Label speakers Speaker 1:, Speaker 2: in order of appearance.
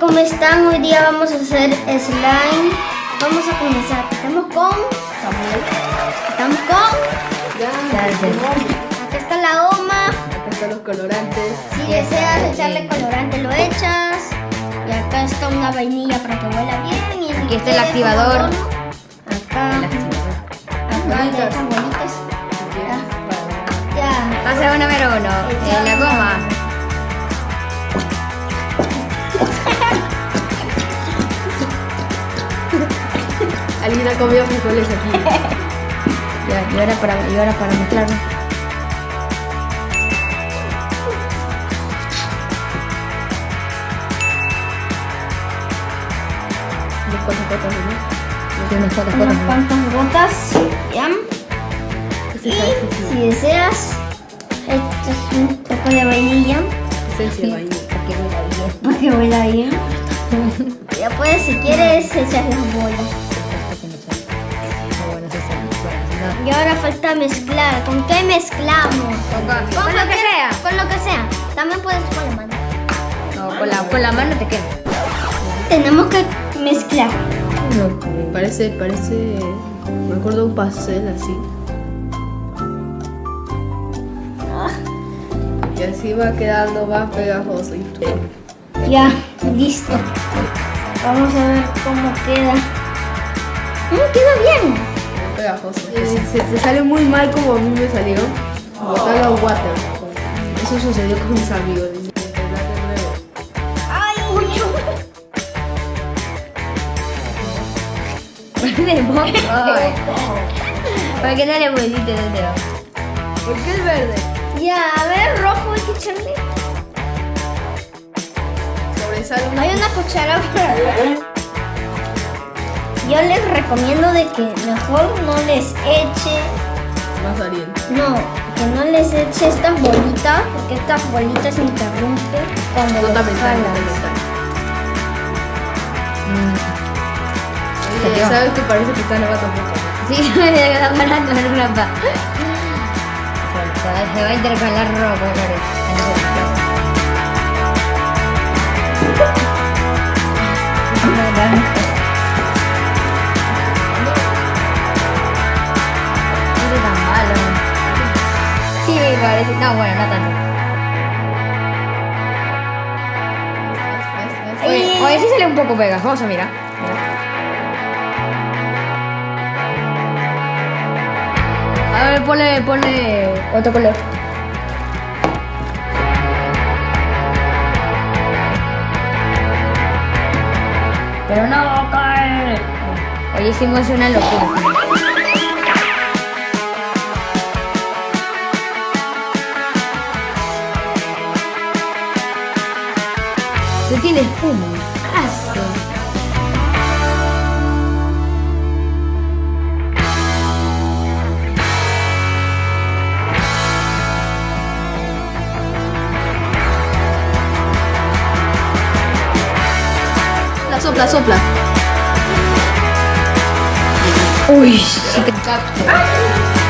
Speaker 1: ¿cómo están? Hoy día vamos a hacer slime. Vamos a comenzar. Estamos con Samuel. Estamos con. Acá está la goma.
Speaker 2: Acá están los colorantes.
Speaker 1: Si deseas echarle colorante, lo echas. Y acá está una vainilla para que huela bien. Y
Speaker 3: Aquí está el activador.
Speaker 1: Acá. Acá ya están bonitas. Ya. Ya.
Speaker 3: Pasa una número uno. En la goma.
Speaker 2: Ha comido frijoles aquí.
Speaker 3: Ya, y ahora para, y ahora para mezclarlo.
Speaker 2: Unas cuantas gotas.
Speaker 3: Sí, unas cuantas
Speaker 1: Unas
Speaker 3: gotas.
Speaker 1: cuantas gotas. Ya.
Speaker 2: ¿Qué
Speaker 1: Y si deseas, echas un poco de vainilla
Speaker 2: Esencia de vainilla.
Speaker 3: Porque huele bien.
Speaker 1: para que huela bien. Ya puedes, si quieres, echar las bolas. Y ahora falta mezclar. ¿Con qué mezclamos?
Speaker 3: no- Con lo que sea.
Speaker 1: Con lo que sea. También puedes con la mano.
Speaker 3: No, con la, con la mano te quema.
Speaker 1: Tenemos que mezclar.
Speaker 2: Parece, parece. Me acuerdo un pastel así. Y así va quedando más pegajoso.
Speaker 1: Ya, listo. Vamos a ver cómo queda. Mm, queda bien.
Speaker 2: Pegajoso. Eh, Se te sale muy mal como a mí me salió. Botar la water. Eso sucedió con mis amigos.
Speaker 1: Ay,
Speaker 3: moco. ¿Por qué no le pusiste el dedo?
Speaker 2: ¿Por qué el verde?
Speaker 1: Ya, a ver, rojo hay que echarle.
Speaker 2: Sobresale.
Speaker 1: Hay una cuchara para Yo les recomiendo de que mejor no les eche,
Speaker 2: Más ariente.
Speaker 1: no, que no les eche estas bolitas, porque estas bolitas se interrumpen cuando.
Speaker 3: Se
Speaker 2: Oye,
Speaker 3: quedó.
Speaker 2: ¿Sabes que parece que está nevando mucho?
Speaker 3: Sí, me está parando en una pa. Se va a intercalar rojo, Sí. No, bueno, no tanto. Oye, oye, sí sale un poco pegajoso, mira. A ver, ponle, ponle otro color. Pero no cae. Hoy hicimos una locura. Se tiene espuma. Aso.
Speaker 2: La sopla, sopla.
Speaker 3: Uy, sí que capta.